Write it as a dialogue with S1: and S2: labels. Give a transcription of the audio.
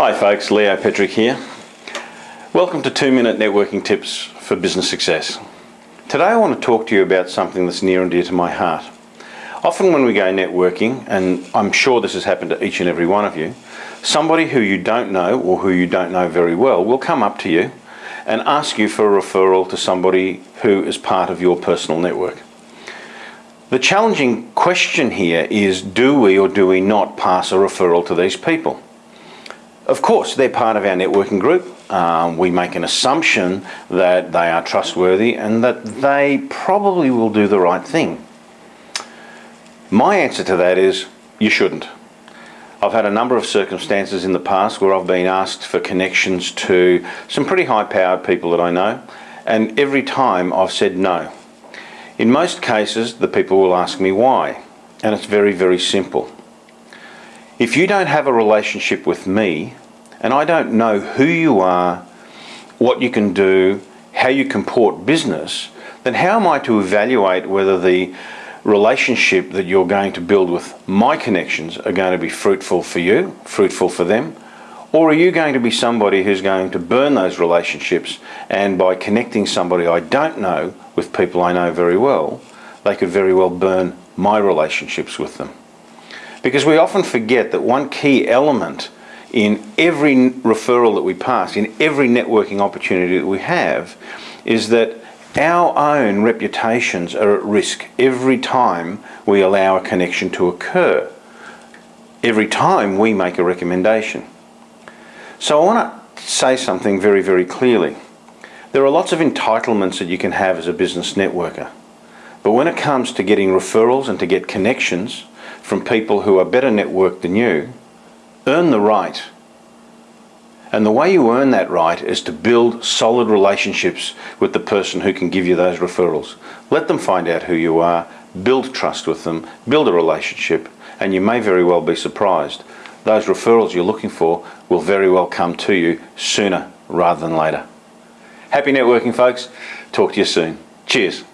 S1: Hi folks, Leo Petrick here. Welcome to 2 Minute Networking Tips for Business Success. Today I want to talk to you about something that's near and dear to my heart. Often when we go networking, and I'm sure this has happened to each and every one of you, somebody who you don't know or who you don't know very well will come up to you and ask you for a referral to somebody who is part of your personal network. The challenging question here is do we or do we not pass a referral to these people? Of course, they're part of our networking group. Um, we make an assumption that they are trustworthy and that they probably will do the right thing. My answer to that is you shouldn't. I've had a number of circumstances in the past where I've been asked for connections to some pretty high powered people that I know and every time I've said no. In most cases the people will ask me why and it's very very simple. If you don't have a relationship with me and I don't know who you are, what you can do, how you comport business, then how am I to evaluate whether the relationship that you're going to build with my connections are going to be fruitful for you, fruitful for them, or are you going to be somebody who's going to burn those relationships and by connecting somebody I don't know with people I know very well, they could very well burn my relationships with them. Because we often forget that one key element in every referral that we pass, in every networking opportunity that we have, is that our own reputations are at risk every time we allow a connection to occur, every time we make a recommendation. So I want to say something very, very clearly. There are lots of entitlements that you can have as a business networker. But when it comes to getting referrals and to get connections, from people who are better networked than you, earn the right. And the way you earn that right is to build solid relationships with the person who can give you those referrals. Let them find out who you are, build trust with them, build a relationship, and you may very well be surprised. Those referrals you're looking for will very well come to you sooner rather than later. Happy networking folks. Talk to you soon. Cheers.